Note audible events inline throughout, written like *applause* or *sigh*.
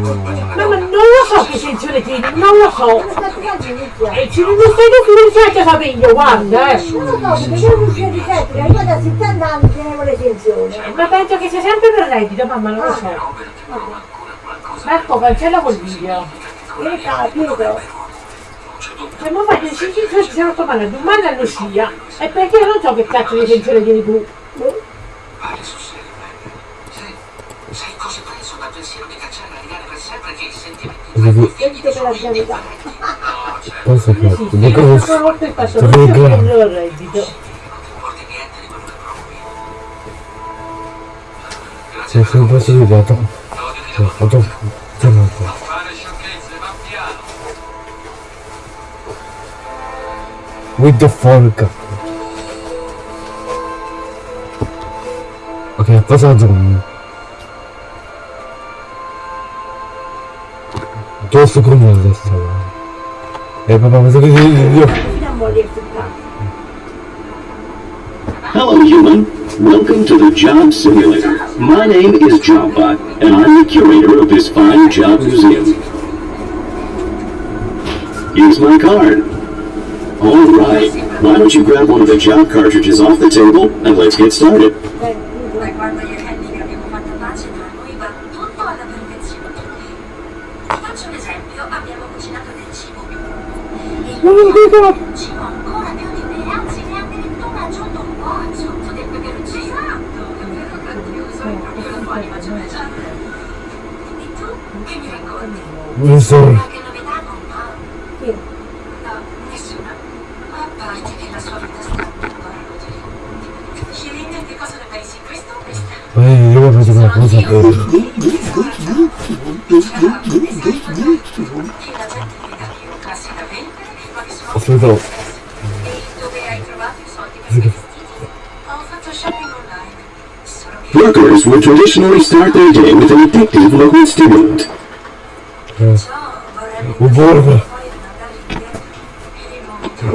Ma, ma non lo so che sensione tieni, non lo so. E ci non stai differenziati a capello, guarda, eh. Non lo so, perché io non uscire di sempre, io da 70 anni tenevo le tensioni. Ma penso che sia sempre per reddito, mamma, non lo so. Marco, cancella quel video. Che capito? Se mi fai 5 giorni si sono tomati domani a Lucia. E perché io non so che cazzo di tensione tieni tu. Pare sul serio, Sai, sei così preso dal pensiero di cancellare Vous... Penso che le cose tre Se sono passato di lato, ho fatto un po'. With the fork. Ok, cosa aggiungo? Voglio aspettare. Hello, human. Welcome to the Job Simulator. My name is Jobbot, and I'm the curator of this fine job museum. Here's my card. All right. Why don't you grab one of the job cartridges off the table, and let's get started. Che Workers would traditionally start their day with an addictive local stimulant. ciò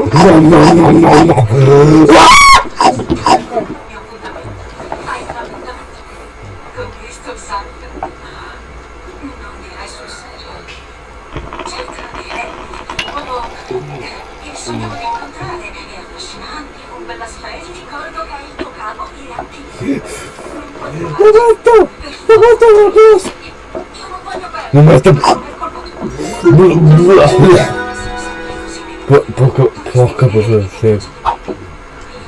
non voglio perdere. Non mi sta... Per colpa tua. Po- Poco... Porca puttana, sì.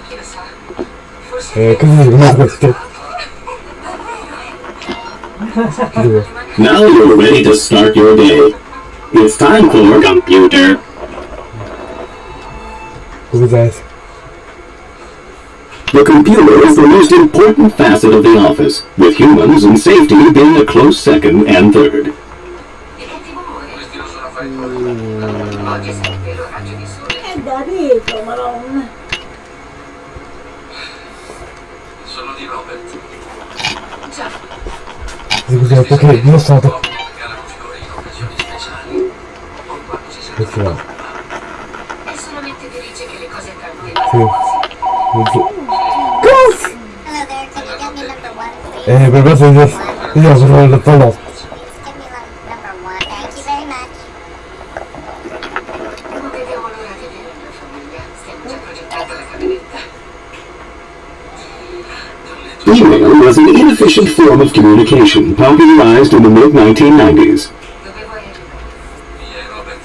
Chissà. Forse Eh, cosa si chiama questo? Now you're ready to start your day. It's time for your computer. Cos'è? The computer is the most important facet of the office, with humans and safety being a close second and third. Oggi sente il raggio di sole. È da rete, madonna. Sono di Robert. Ciao. Dico che perché io sono da... Perché no? È solamente felice che le cose accadono. Sì. Cazzo! Eh, per questo io sono il dottor Email was an inefficient form of communication popularized in the mid-1990s. Dove vuoi arrivare? Mia e Robert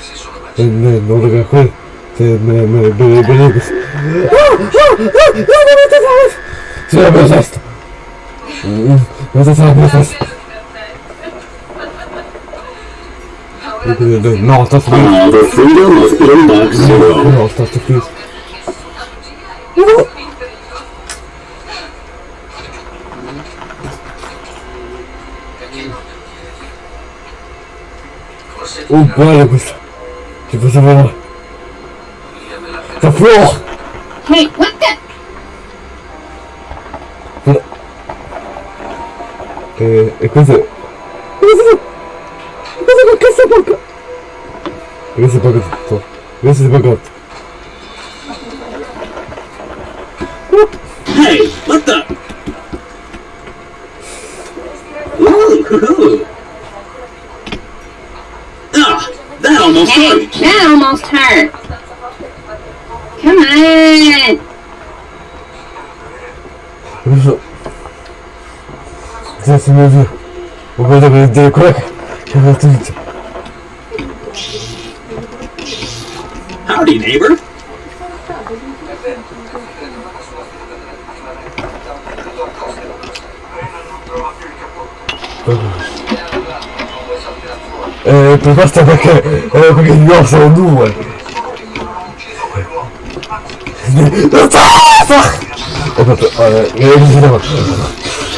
cosa va? via me la Da fuori! Hey, what the? E, e questo è... Questo è... Questo è questo è poco! E questo è poco tutto. Questo è poco tutto. Hey, what the? Ooh, hoo-hoo. almost hurt. That almost hurt. Come on. Здесь нужно угадывать далеко, Howdy, neighbor. Eh, per questo perché, eh, perché io sono due. Ho fatto, eh, eh,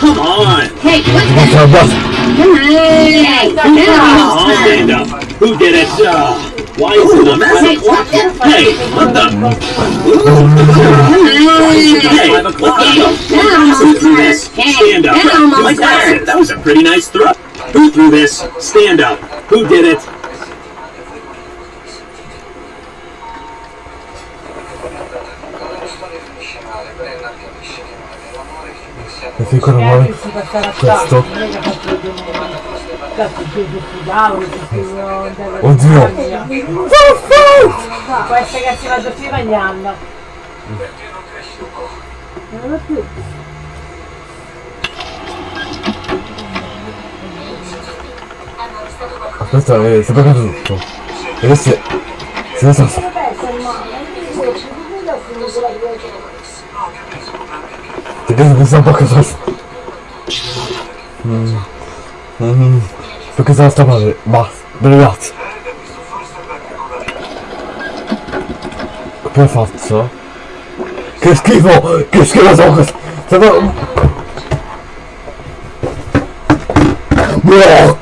Come on. Hey, what the? fatto abbassa. That almost I'll stand up. Who did it? Uh, why is it a mess? Hey, what the? Hey, what the? Come on. Hey, what the? That almost Who threw hurt. this? Hey, Stand up. that almost Like that. hurt. That was a pretty nice throw. Who threw this? Stand up. Who did it? Perché ancora E vuole anche si passare a questo? non è che ha fatto vedere cazzo più sul tavolo, più andare Oddio. Può essere che si vada più Questo è sbagliato tutto. E adesso è... Si è stato... Perché mi sa un po' che sono... Mm. Mm. Perché sono sta male. Basta. Ragazzi. Come faccio? Che schifo! Che schifo sono questo! Sono... Boh!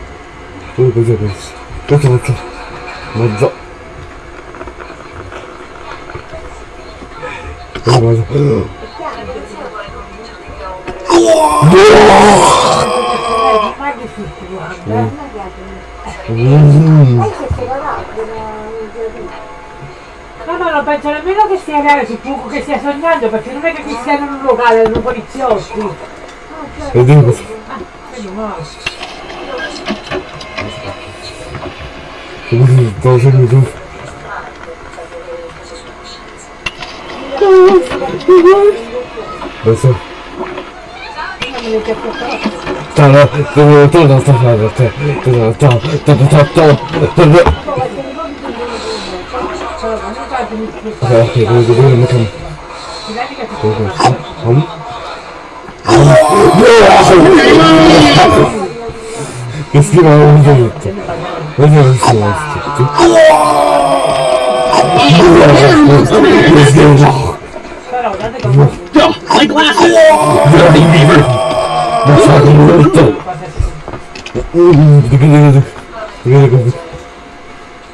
già. Quello cosa. Ma è difficile, guarda. Mm. No, no, non penso nemmeno che sia reale sul fuoco che stia sognando, perché non è che stiano in un locale, erano poliziotti. E dico così. Quindi no. 우리 내생도 벌써 자나 그거 또나또 나한테 또나또또또또또또 자, 이거 이거 이렇게 이거 있어? 음? My glasses. Howdy, neighbor. Ma sa come molto.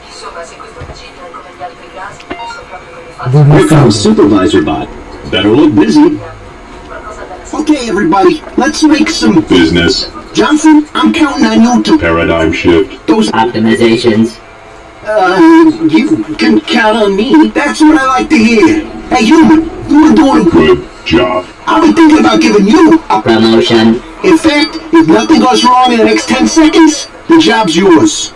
Insomma, se questo vicino è come gli altri casi, posso proprio come fa Here comes Supervisor Bot. Better look busy. Okay, everybody, let's make some business. Johnson, I'm counting on you to Paradigm shift. those. Optimizations. Uh, you can count on me. That's what I like to hear. Hey, human, you were doing Good job. I've been thinking about giving you a. Promotion. In fact, if nothing goes wrong in the next 10 seconds, the job's yours.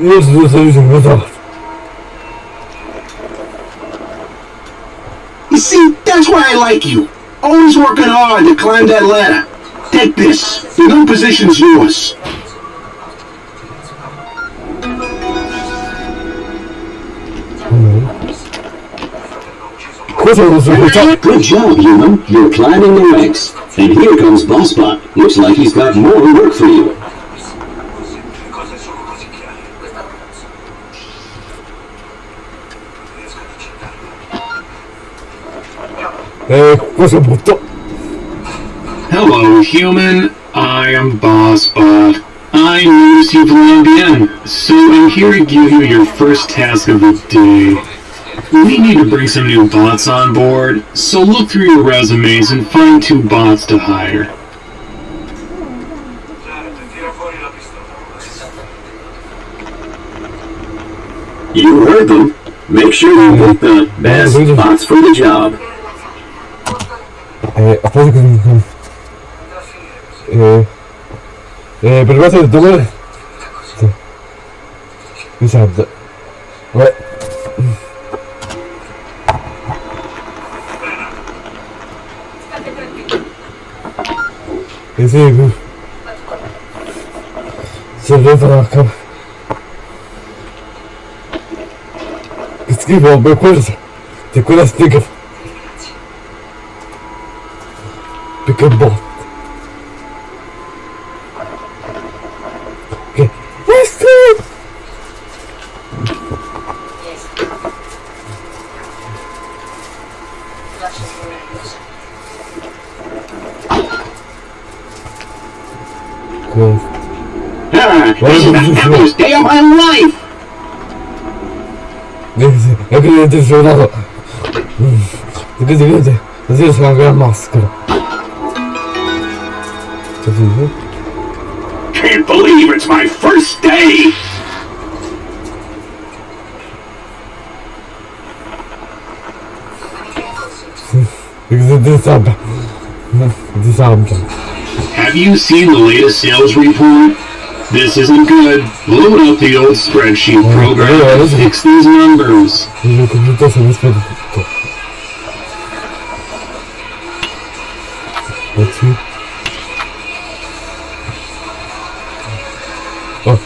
Io sono sempre stato. You see, that's why I like you. Always working hard to climb that ladder. Take this. The new position's yours. Cosa non so che Good job, human. You're climbing the ranks. And here comes Bossbot. Looks like he's got more work for you. Accettare. Eh, cosa butto? Hello, human. I am BossBot. I noticed you've logged in, so I'm here to give you your first task of the day. We need to bring some new bots on board, so look through your resumes and find two bots to hire. You heard them. Make sure you pick the best bots for the job. Eh, aspetta che mi... Eh... Eh, per cosa dove... Sì. Mi serve. Vabbè. Eh sì, qui. Se devo fare a bot. Okay. Let's do it! Cool. Ah, this is the happiest day of my life! Vedi, è che io ti sono dato. Vedi, vedi, così sono anche la Can't believe it's my first day! Because di sabbia. Di sabbia. Have you seen the latest sales report? This isn't good. Load up the old spreadsheet program and fix these numbers.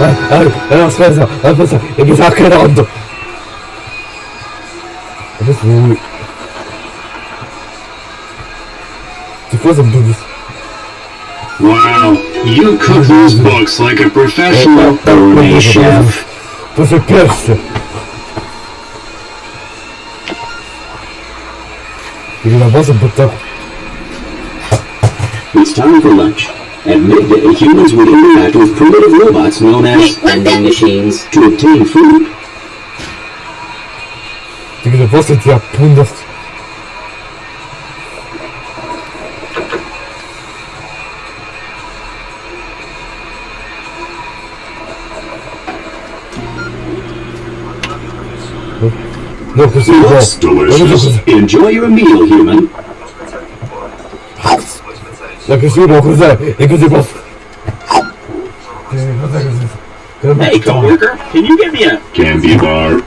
chicca! No, no, no, no! Eh, oh, oh, oh, oh, oh, aspetta! Eh, eh, eh, aspetta, aspetta, e mi sta creando! Adesso lui... Che cosa mi Wow, you cook those books like a professional gourmet chef. Tu sei perso! Perché la cosa buttata... It's time for lunch. At midday, humans would interact with primitive robots known as vending machines to obtain food. Perché le poste ti appunto... No, così no. Looks delicious. Enjoy your meal, human. La che si può cos'è? E così posso... Eh, cos'è così? Hey, coworker, can you give me a candy bar?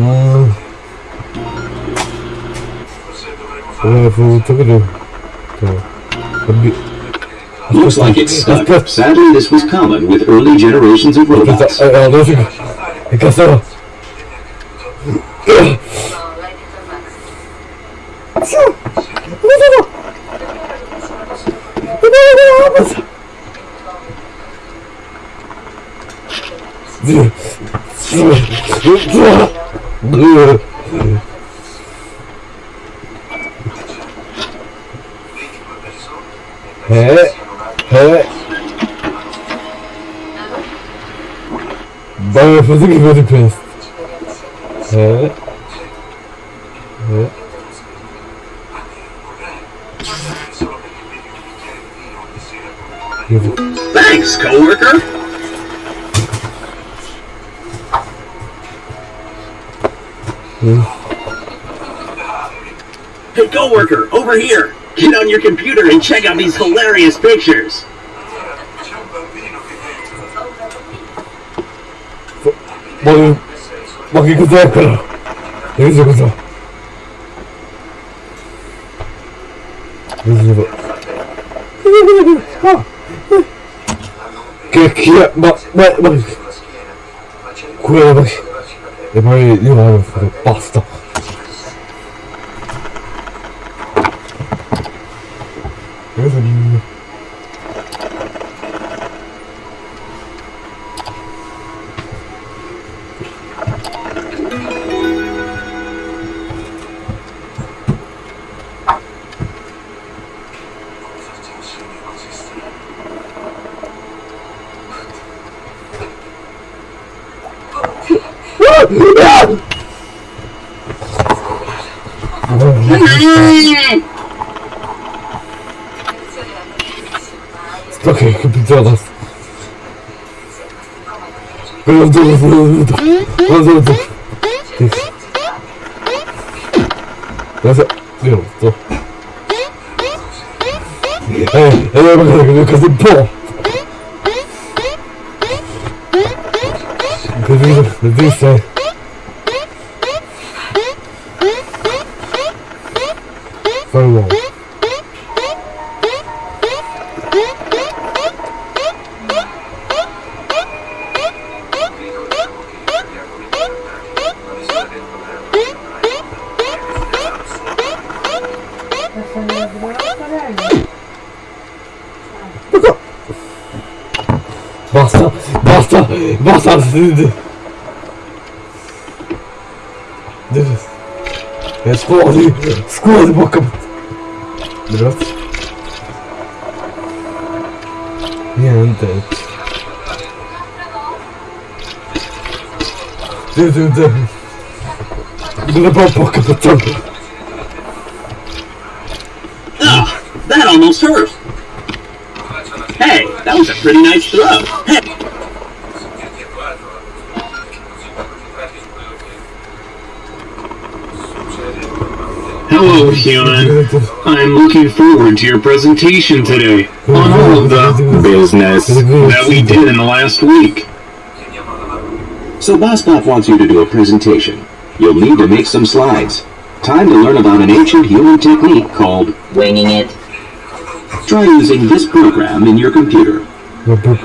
Mm. Eh, frutto che devo... Oddio. Looks like it's stuck. Sadly, this was common with early generations of robots. Eh, eh, dove si... Che cazzo? Eh, eh. Dai, fate che fate questo. Eh. Eh. Thanks, coworker. Hey, coworker, over here. Get on your computer and check out these hilarious pictures. Ma, ma che cos'è quello? Che cos'è cosa? Che chi è? Ma, ma, ma, quello, ma, e poi io a fare basta. Quello dove quello dove quello dove Cosa? Io sto. Eh, eh, magari che cosa un po'. Così, così sei. Fai basta. Esplodi, esplodi, bocca. Grazie. Niente. Sì, sì, sì. Non è bocca, facciamo. Ah, that almost hurt. Hey, that was a pretty nice throw. Hey, Hello, human. I'm looking forward to your presentation today on all of the business that we did in the last week. So BossBot wants you to do a presentation. You'll need to make some slides. Time to learn about an ancient human technique called winging it. Try using this program in your computer. No, bo-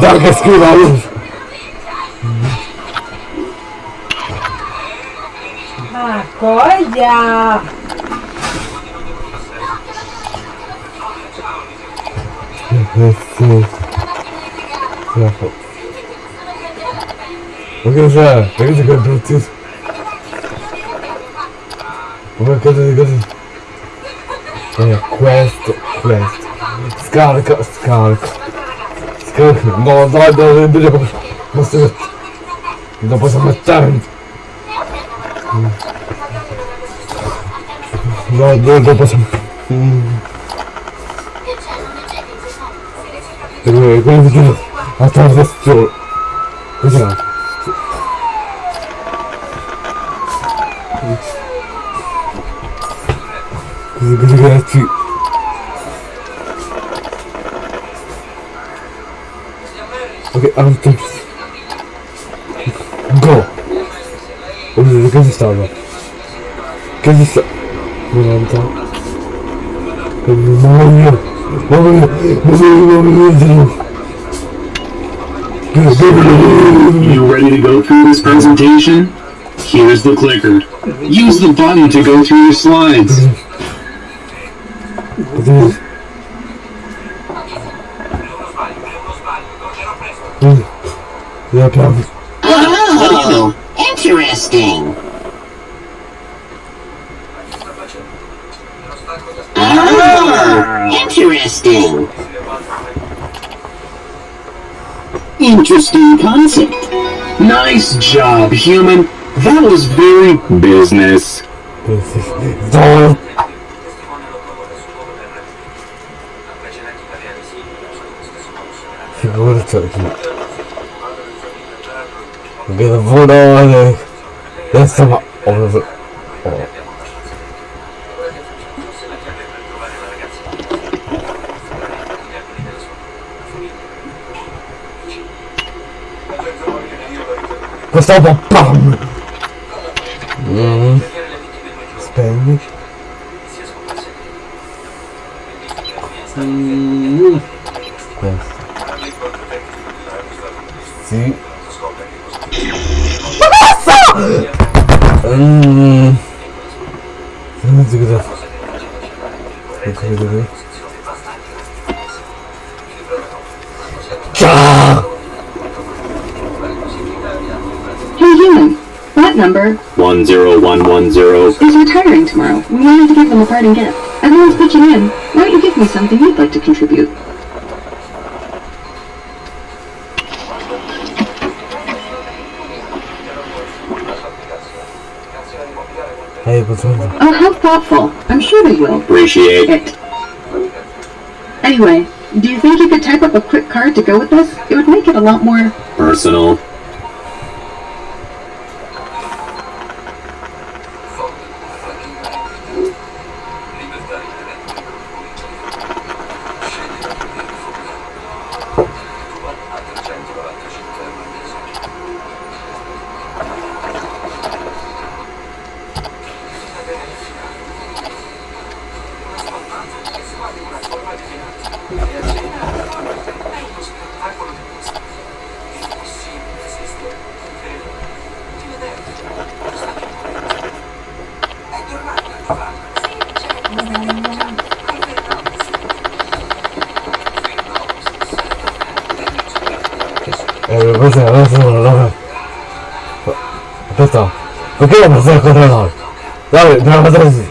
Darka skrywa już. Ma cosa? Ecco. Ecco. Ma che cos'è? Ma che cos'è bruttissimo? Ma che cos'è così? Eh, questo, questo. Scarica, Скарка, скарка. Скарка. Но давай даже бери посмотреть. Ну, да посмотрим. Да, да, да, посмотрим. Эй, куда ты кинул? А там застёр. Куда? Загорятый. Così, ragazzi. Ok, avanti. Go! Si stava? Che si sta... 90. Che mi muoio! Muoio! Muoio! Muoio! You ready to go through this presentation? Here's the clicker. Use the button to go through your slides. Concept. Nice job, human. That was very business. No! Figurati qui. Che lavoro! Adesso ma... Oh, oh. Questo dopo PAM! Mm. Spegni. Mm. Number 10110. is retiring tomorrow. We wanted to give them a parting gift. Everyone's pitching in. Why don't you give me something you'd like to contribute? Hey, what's wrong? Oh, how thoughtful. I'm sure they will. Appreciate it. Anyway, do you think you could type up a quick card to go with this? It would make it a lot more... Personal. Una roba. Aspetta, perché la passare al contrario? Dai, dobbiamo fare così.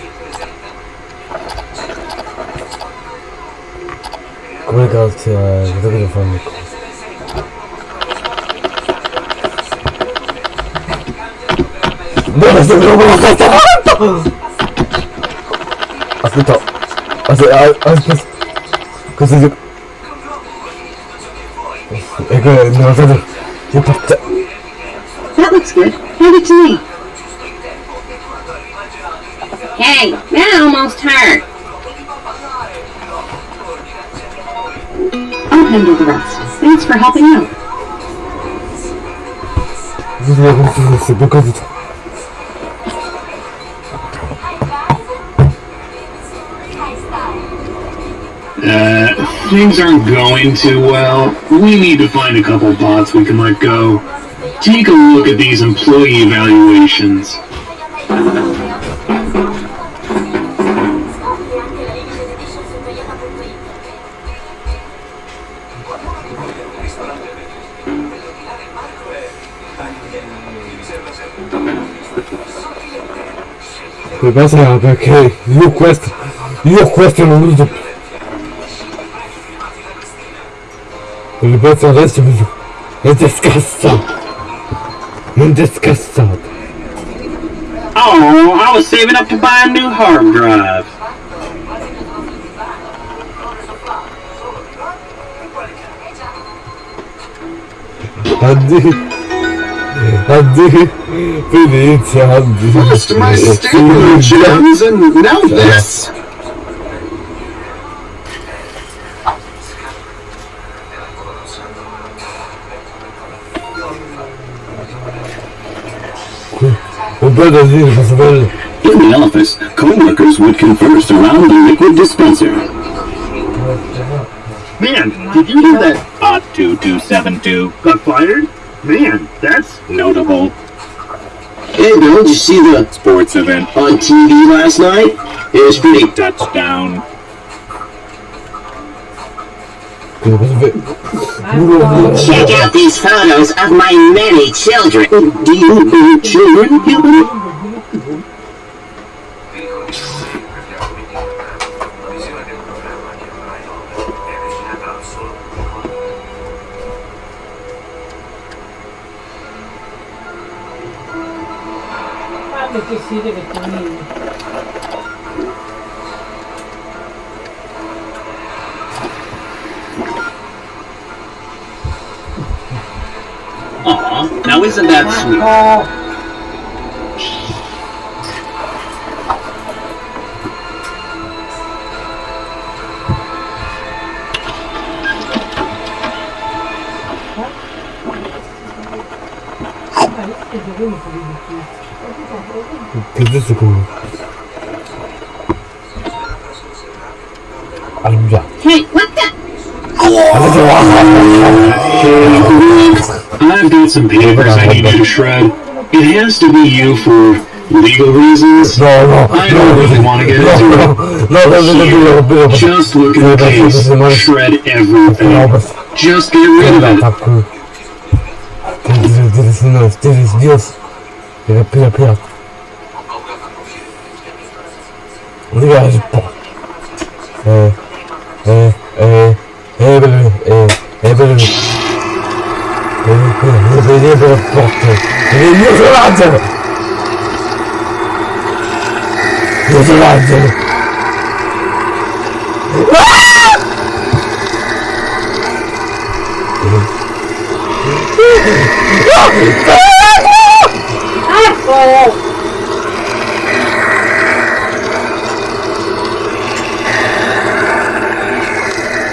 Come cazzo è? Cosa devo fare? Dove stai trovando la cazzo? Aspetta. Aspetta, aspetta. Cosa dico? Ecco, non so che parte. That looks good. Hand it to me. Hey, that almost hurt. I'll handle the rest. Thanks for helping out. Bisogna continuare, per cosa Uh, things aren't going too well. We need to find a couple bots we can let go. Take a look at these employee evaluations. Io questo, io questo non uso più. Il pezzo adesso mi è disgustato. Non disgustato. Oh, I was saving up to buy a new hard drive. Addio. Addio. Venezia, addio. First my gems, and now this. Un po' da dire, posso. In the office, co-workers would converse around the liquid dispenser. Man, did you hear that? Odd 2272. Got fired? Man, that's Notable. Hey, Bill, did you see the Sports event. on TV last night? It was pretty. Touchdown. Check out these photos of my many children. Do you have children, deve now isn't that sweet? Oh, Questo some papers I need you to shred. It has to be you for legal reasons. No, no, I don't really want to get into it. No, no, no, no, no, no, no. Just look at the case. Shred everything. Just get rid of it. Так, ты ты сынок, ты сбился. Я пила, пила. Я же по. Э, э, э, э, блин, э, э, блин. Э, you're nie wyroboty. You're Nie zradzę!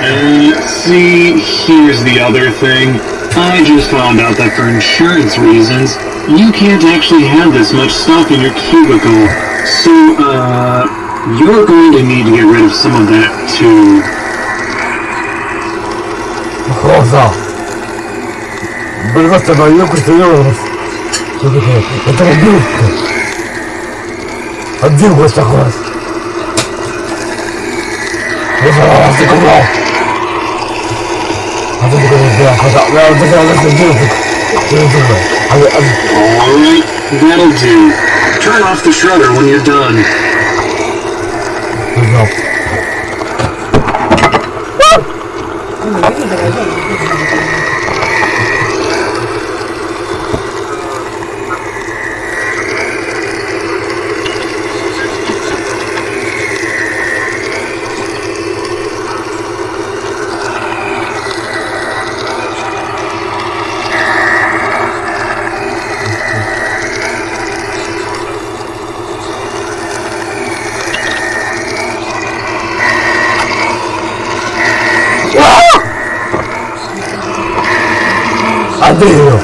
And see, here's the other thing. I just found out that for insurance reasons, you can't actually have this much stuff in your cubicle. So, uh, you're going to need to get rid of some of that too. È troppo brutto. Addio questa cosa. No, giuro. Alright, that'll do. Turn off the shredder when you're done. Addio.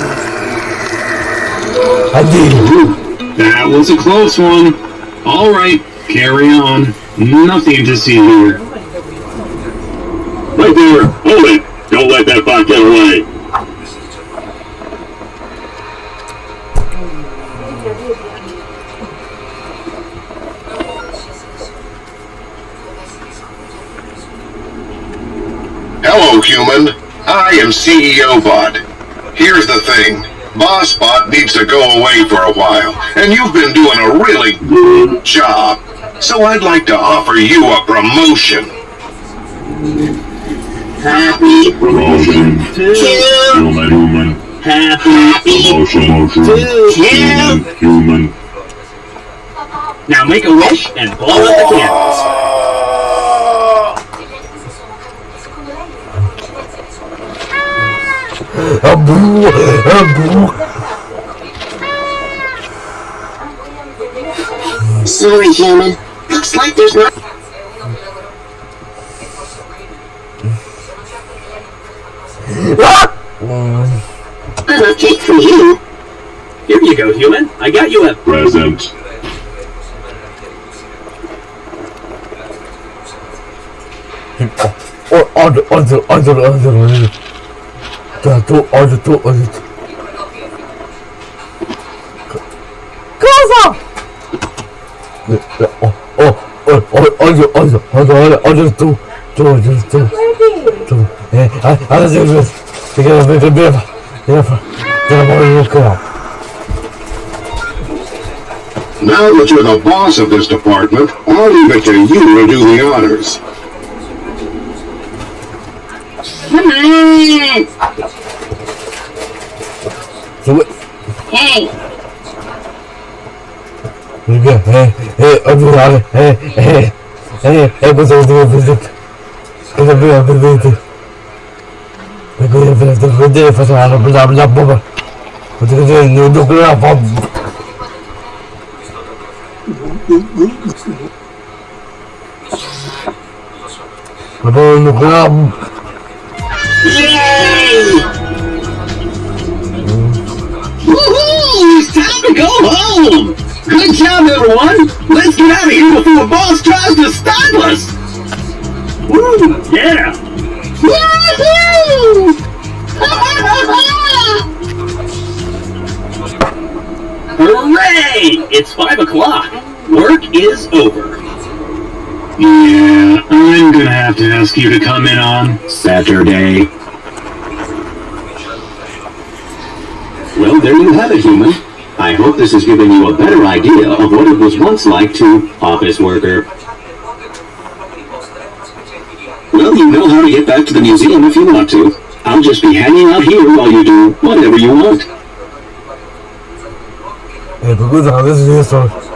Addio. That was a close one. Alright, carry on. Nothing to see here. Right there. Hold it. Don't let that bot get away. CEO Bot. Here's the thing. Boss Bot needs to go away for a while, and you've been doing a really good job. So I'd like to offer you a promotion. Happy Promotion. to Human. Human. happy Promotion. to kill. Human. Now make a wish and blow out the candles. Uh, Sorry, human. Looks like there's not. Enough cake for you. Here you go, human. I got you a Present. Oh, oh order, order, order, order, order. Da, tu, order, tu, order. tu. Cosa? Eh, eh, Oh, oh, oh, oh, order, order, order, order, order, tu, tu, order, tu, tu. Eh, ah, adesso io vedo. Perché non vedo bene. Devo fare. Devo fare il canale. Now that you're the boss of this department, I'll leave it to you to do the honors. Come on! Dove? Hey! Perché? Eh, eh, ordinare. Eh, eh, eh, eh, cosa devo vedere? Cosa devo vedere? Perché devo vedere, faccio la bla bla bla. Perché non devo la bomba. Ma poi non devo Yay! Woohoo! Go home! Good job, everyone! Let's get out of here before the boss tries to stop us! Woo! Yeah! Yahoo! *laughs* Hooray! It's five o'clock. Work is over. Yeah, I'm gonna have to ask you to come in on Saturday. Well, there you have it, human. I hope this has given you a better idea of what it was once like to office worker. Well, you know how to get back to the museum if you want to. I'll just be hanging out here while you do whatever you want. Io sto... Eh,